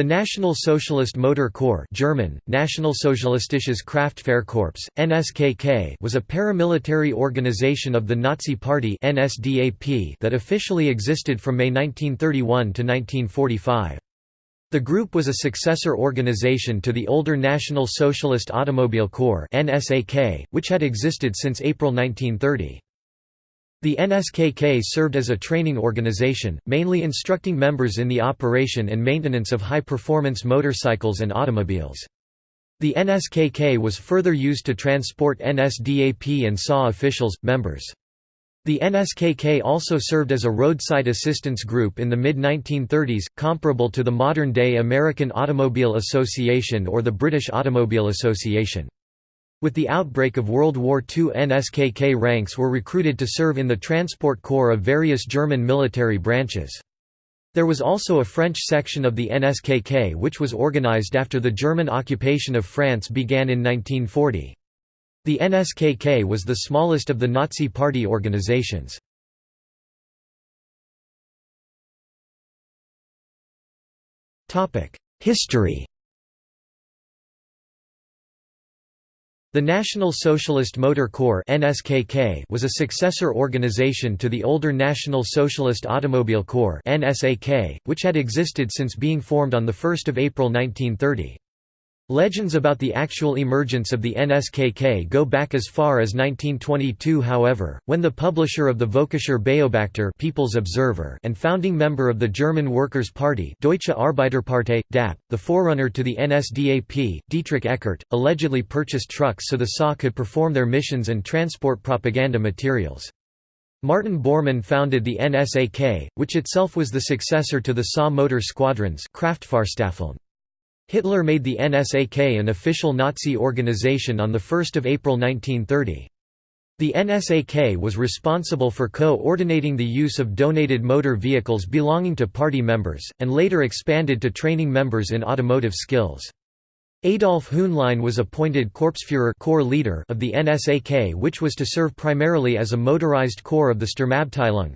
The National Socialist Motor Corps German, Nationalsozialistisches Kraftfahrkorps, NSKK was a paramilitary organization of the Nazi Party NSDAP that officially existed from May 1931 to 1945. The group was a successor organization to the older National Socialist Automobile Corps NSAK, which had existed since April 1930. The NSKK served as a training organization, mainly instructing members in the operation and maintenance of high-performance motorcycles and automobiles. The NSKK was further used to transport NSDAP and SA officials, members. The NSKK also served as a roadside assistance group in the mid-1930s, comparable to the modern-day American Automobile Association or the British Automobile Association. With the outbreak of World War II NSKK ranks were recruited to serve in the transport corps of various German military branches. There was also a French section of the NSKK which was organized after the German occupation of France began in 1940. The NSKK was the smallest of the Nazi Party organizations. History The National Socialist Motor Corps (NSKK) was a successor organization to the older National Socialist Automobile Corps (NSAK), which had existed since being formed on the 1st of April 1930. Legends about the actual emergence of the NSKK go back as far as 1922 however, when the publisher of the Völkischer Beobachter People's Observer and founding member of the German Workers' Party Deutsche Arbeiterpartei, DAP, the forerunner to the NSDAP, Dietrich Eckart, allegedly purchased trucks so the SA could perform their missions and transport propaganda materials. Martin Bormann founded the NSAK, which itself was the successor to the SA motor squadrons Kraftfahrstaffeln. Hitler made the NSAK an official Nazi organization on 1 April 1930. The NSAK was responsible for co-ordinating the use of donated motor vehicles belonging to party members, and later expanded to training members in automotive skills. Adolf Hühnlein was appointed Korpsführer corps leader of the NSAK which was to serve primarily as a motorized corps of the Sturmabteilung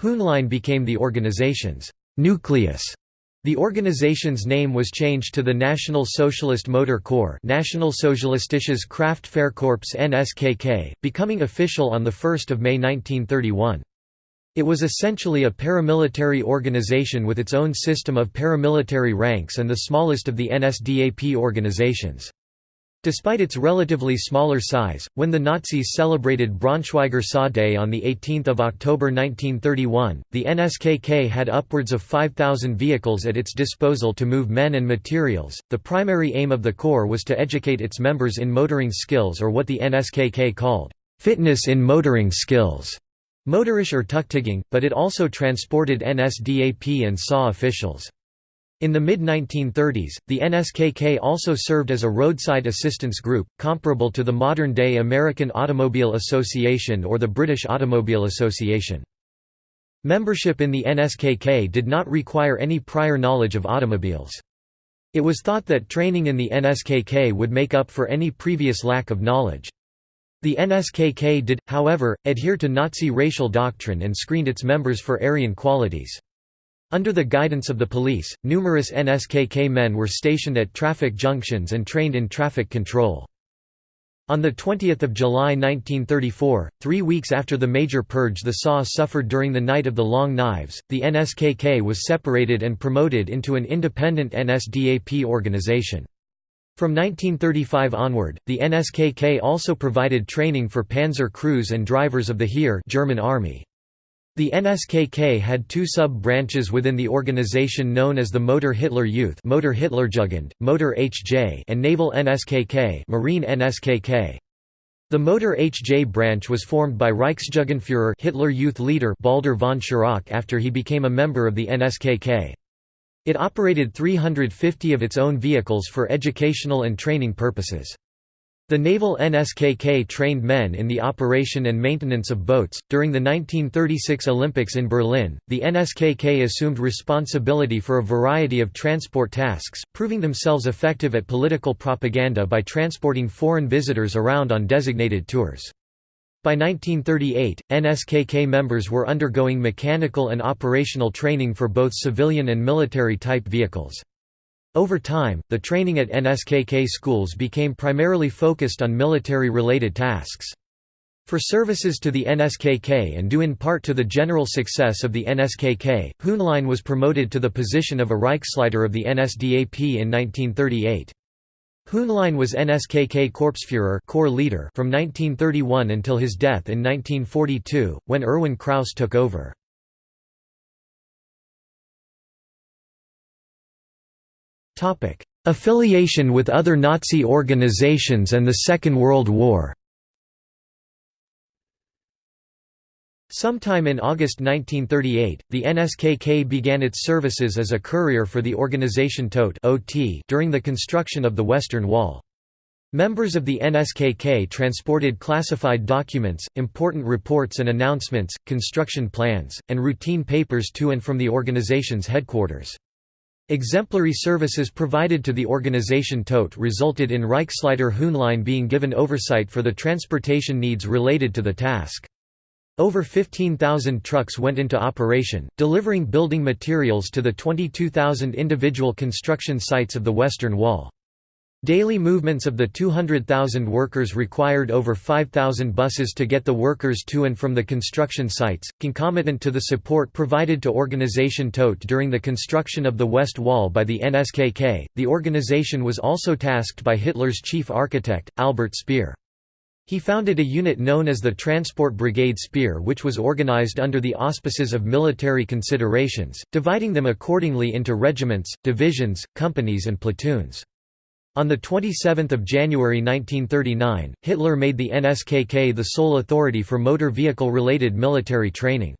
Hühnlein became the organization's «nucleus» The organization's name was changed to the National Socialist Motor Corps Nationalsozialistisches Kraftfahrkorps NSKK, becoming official on 1 May 1931. It was essentially a paramilitary organization with its own system of paramilitary ranks and the smallest of the NSDAP organizations. Despite its relatively smaller size, when the Nazis celebrated Braunschweiger SA Day on 18 October 1931, the NSKK had upwards of 5,000 vehicles at its disposal to move men and materials. The primary aim of the Corps was to educate its members in motoring skills or what the NSKK called, fitness in motoring skills, motorische Ertüchtigung, but it also transported NSDAP and SA officials. In the mid-1930s, the NSKK also served as a roadside assistance group, comparable to the modern-day American Automobile Association or the British Automobile Association. Membership in the NSKK did not require any prior knowledge of automobiles. It was thought that training in the NSKK would make up for any previous lack of knowledge. The NSKK did, however, adhere to Nazi racial doctrine and screened its members for Aryan qualities. Under the guidance of the police, numerous NSKK men were stationed at traffic junctions and trained in traffic control. On 20 July 1934, three weeks after the major purge the SA suffered during the Night of the Long Knives, the NSKK was separated and promoted into an independent NSDAP organization. From 1935 onward, the NSKK also provided training for panzer crews and drivers of the Heer German Army. The NSKK had two sub-branches within the organization known as the Motor Hitler Youth Motor Hitlerjugend, Motor HJ and Naval NSKK Marine NSKK. The Motor HJ branch was formed by Reichsjugendführer Hitler Youth leader Baldur von Schirach after he became a member of the NSKK. It operated 350 of its own vehicles for educational and training purposes. The naval NSKK trained men in the operation and maintenance of boats. During the 1936 Olympics in Berlin, the NSKK assumed responsibility for a variety of transport tasks, proving themselves effective at political propaganda by transporting foreign visitors around on designated tours. By 1938, NSKK members were undergoing mechanical and operational training for both civilian and military-type vehicles. Over time, the training at NSKK schools became primarily focused on military-related tasks. For services to the NSKK and due in part to the general success of the NSKK, Hühnlein was promoted to the position of a Reichsleiter of the NSDAP in 1938. Hühnlein was NSKK Korpsführer corps leader from 1931 until his death in 1942, when Erwin Krause took over. Affiliation with other Nazi organizations and the Second World War Sometime in August 1938, the NSKK began its services as a courier for the organization Todt during the construction of the Western Wall. Members of the NSKK transported classified documents, important reports and announcements, construction plans, and routine papers to and from the organization's headquarters. Exemplary services provided to the organization Todt resulted in Reichsleiter Hühnlein being given oversight for the transportation needs related to the task. Over 15,000 trucks went into operation, delivering building materials to the 22,000 individual construction sites of the Western Wall. Daily movements of the 200,000 workers required over 5,000 buses to get the workers to and from the construction sites, concomitant to the support provided to Organization Todt during the construction of the West Wall by the NSKK. The organization was also tasked by Hitler's chief architect, Albert Speer. He founded a unit known as the Transport Brigade Speer which was organized under the auspices of military considerations, dividing them accordingly into regiments, divisions, companies and platoons. On 27 January 1939, Hitler made the NSKK the sole authority for motor vehicle-related military training.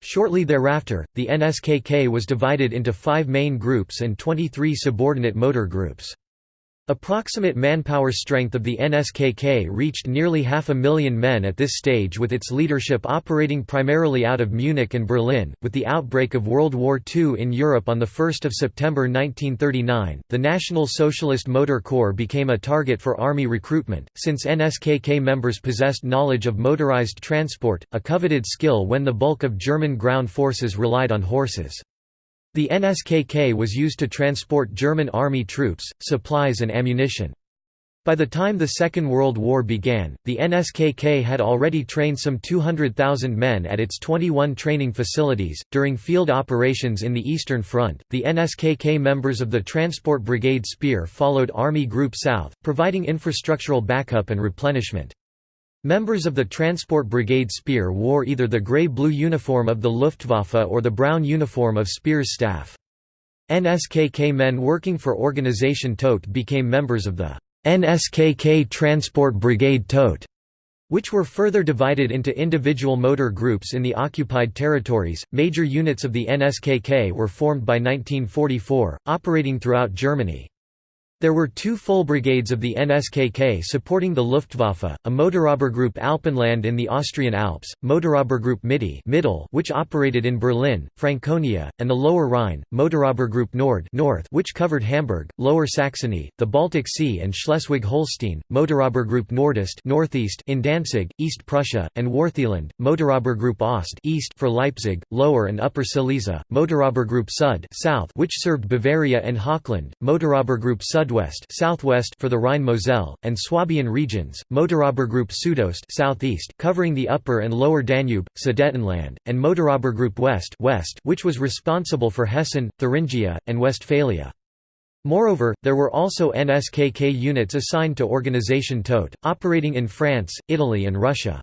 Shortly thereafter, the NSKK was divided into five main groups and 23 subordinate motor groups. Approximate manpower strength of the NSKK reached nearly half a million men at this stage with its leadership operating primarily out of Munich and Berlin. With the outbreak of World War II in Europe on 1 September 1939, the National Socialist Motor Corps became a target for army recruitment, since NSKK members possessed knowledge of motorized transport, a coveted skill when the bulk of German ground forces relied on horses. The NSKK was used to transport German army troops, supplies and ammunition. By the time the Second World War began, the NSKK had already trained some 200,000 men at its 21 training facilities. During field operations in the Eastern Front, the NSKK members of the Transport Brigade Speer followed Army Group South, providing infrastructural backup and replenishment. Members of the Transport Brigade Speer wore either the grey-blue uniform of the Luftwaffe or the brown uniform of Speer's staff. NSKK men working for Organisation Todt became members of the NSKK Transport Brigade Todt, which were further divided into individual motor groups in the occupied territories. Major units of the NSKK were formed by 1944, operating throughout Germany. There were two full brigades of the NSKK supporting the Luftwaffe, a Motorobergruppe Alpenland in the Austrian Alps, Motorobergruppe Mitte Middle which operated in Berlin, Franconia, and the Lower Rhine, Motorobergruppe Nord North which covered Hamburg, Lower Saxony, the Baltic Sea and Schleswig-Holstein, Motorobergruppe Nordest Northeast in Danzig, East Prussia, and Wartheland, Motorobergruppe Ost East for Leipzig, Lower and Upper Silesia, Motorobergruppe Sud South which served Bavaria and Hochland, Motorobergruppe Sud Sudwest southwest for the Rhine-Moselle, and Swabian regions, Motorobergruppe Südost southeast covering the upper and lower Danube, Sudetenland, and Motorobergruppe West west which was responsible for Hessen, Thuringia, and Westphalia. Moreover, there were also NSKK units assigned to Organisation Todt, operating in France, Italy and Russia.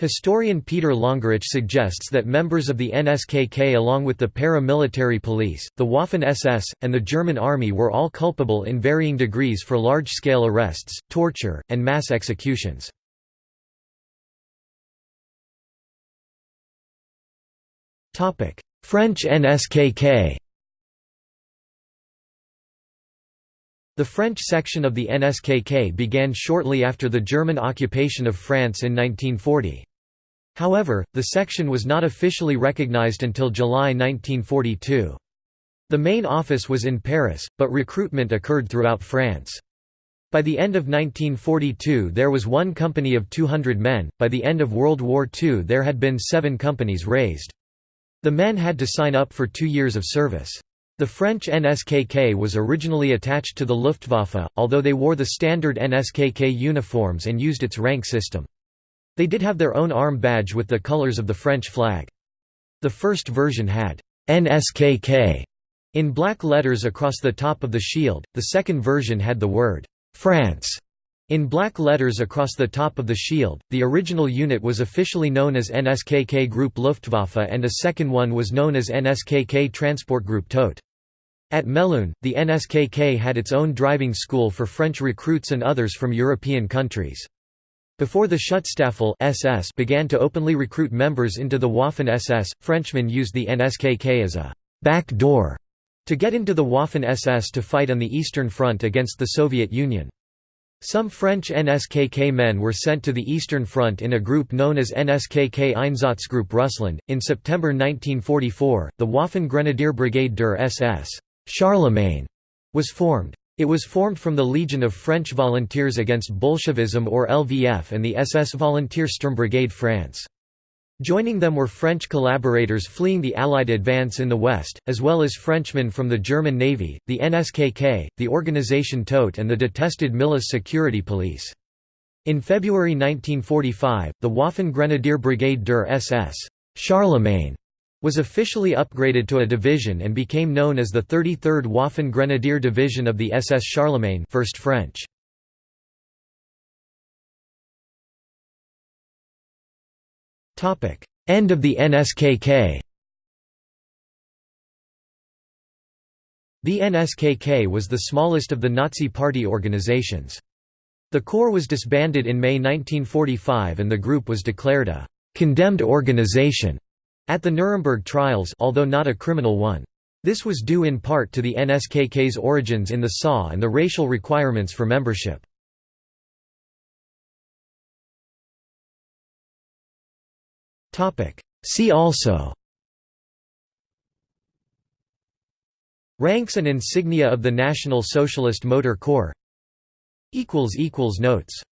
Historian Peter Longerich suggests that members of the NSKK along with the paramilitary police, the Waffen-SS, and the German army were all culpable in varying degrees for large-scale arrests, torture, and mass executions. French NSKK The French section of the NSKK began shortly after the German occupation of France in 1940. However, the section was not officially recognized until July 1942. The main office was in Paris, but recruitment occurred throughout France. By the end of 1942 there was one company of 200 men, by the end of World War II there had been seven companies raised. The men had to sign up for two years of service. The French NSKK was originally attached to the Luftwaffe, although they wore the standard NSKK uniforms and used its rank system. They did have their own arm badge with the colors of the French flag. The first version had NSKK in black letters across the top of the shield, the second version had the word France in black letters across the top of the shield, the original unit was officially known as NSKK Group Luftwaffe and a second one was known as NSKK Transport Group Todt. At Melun, the NSKK had its own driving school for French recruits and others from European countries. Before the Schutzstaffel SS began to openly recruit members into the Waffen-SS, Frenchmen used the NSKK as a «back door» to get into the Waffen-SS to fight on the Eastern Front against the Soviet Union. Some French NSKK men were sent to the Eastern Front in a group known as NSKK Einsatzgruppe Russland. In September 1944, the Waffen Grenadier Brigade der SS Charlemagne was formed. It was formed from the Legion of French Volunteers Against Bolshevism or LVF and the SS Volunteer Sturmbrigade France. Joining them were French collaborators fleeing the Allied advance in the West, as well as Frenchmen from the German Navy, the NSKK, the Organisation Todt and the detested Milice Security Police. In February 1945, the Waffen Grenadier Brigade der SS Charlemagne was officially upgraded to a division and became known as the 33rd Waffen Grenadier Division of the SS Charlemagne 1st French. End of the NSKK The NSKK was the smallest of the Nazi Party organizations. The corps was disbanded in May 1945 and the group was declared a «condemned organization» at the Nuremberg trials although not a criminal one. This was due in part to the NSKK's origins in the SA and the racial requirements for membership. See also Ranks and insignia of the National Socialist Motor Corps Notes